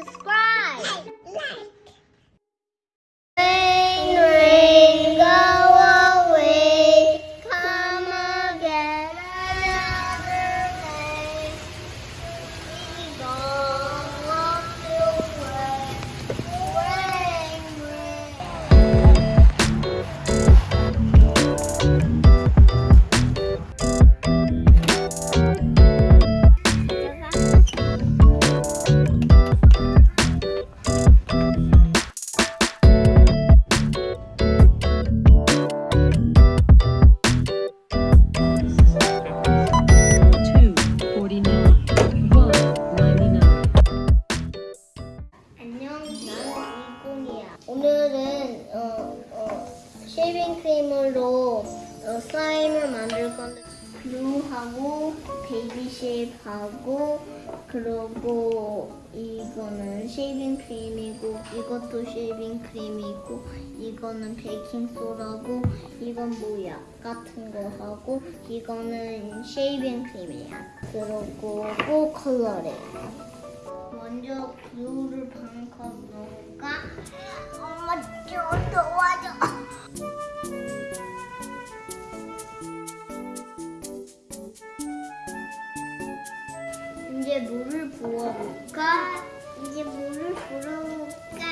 subscribe. Like, like. 어, 슬라임을 만들 건데 glue하고 baby shape하고 그리고 이거는 shaving cream이고 이것도 shaving cream이고 이거는 베이킹 소다고 이건 뭐야 같은 거 하고 이거는 shaving cream이야. 그리고 꼭 컬러래요. 먼저 블루를 반컵 넣을까? 부어볼까? 이제 물을 부어볼까?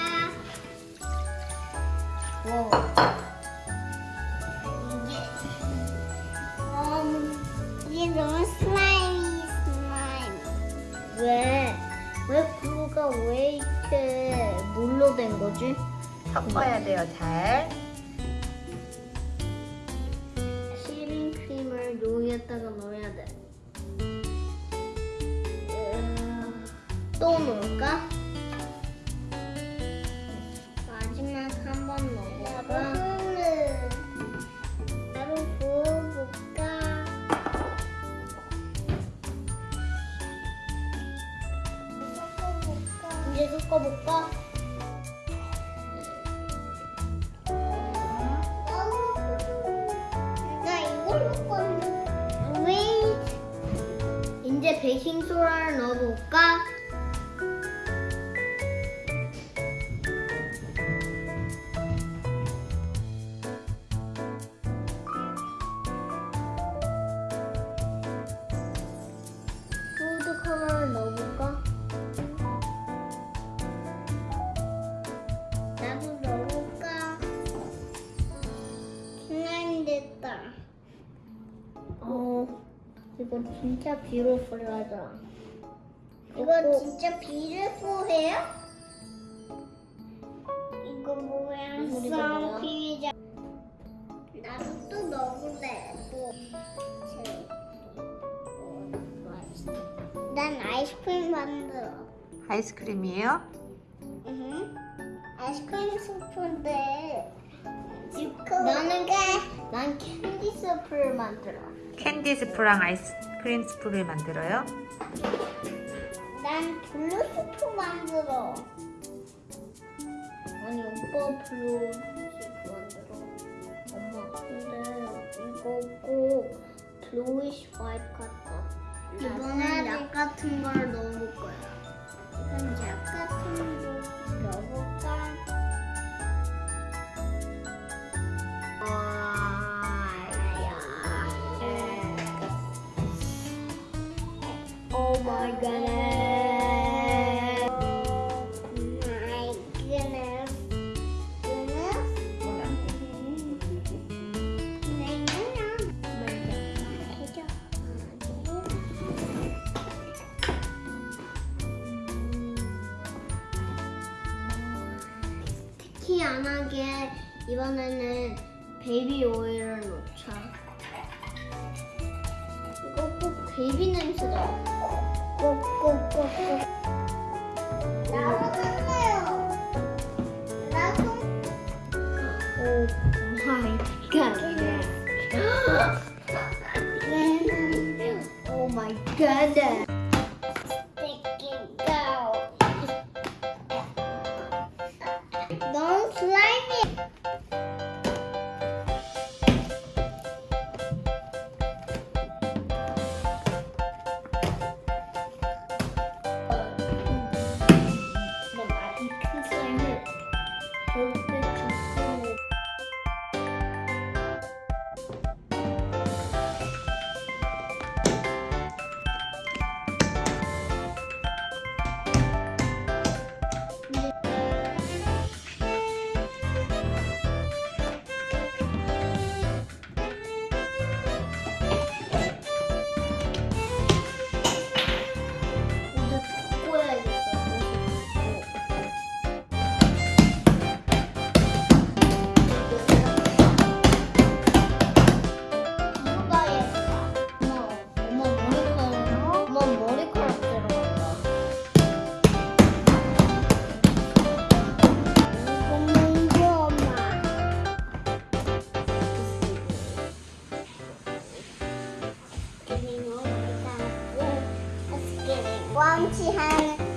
와. 이게 음, 이게 너무 슬라임이 슬라임. 왜? 왜 glue가 왜 이렇게 물로 된 거지? 섞어야 돼요, 잘. shaving cream을 여기에다가 넣어야 돼. 또 넣을까? 마지막 한 번 넣어볼까? 이제 섞어볼까? 나 이걸로. 왜? 이제 베이킹 소다를 넣어볼까? 됐다. 어, 이거 진짜 비로풀하다. 이거 진짜 비루풀해요? 이거 뭐야? 선크림이자. 나도 또 넣을래. 또. 난 아이스크림 만들어. 아이스크림이에요? 응. 아이스크림 스프인데. 나는 게, 난 캔디 스프를 만들어. 캔디 스프랑 아이스크림 스프를 만들어요? 난 blue 스프 만들어. 아니 오빠 blue 스프 만들어. 엄마 근데 이거 꼭 bluish white 같다. 이번엔 약 같은 걸 넣어볼 거야. Oh. 특히 안 하게 이번에는 베이비 오일을 넣자. 이거 꼭 베이비 냄새다. 咕咕咕咕。然后。Thank you. 你喜欢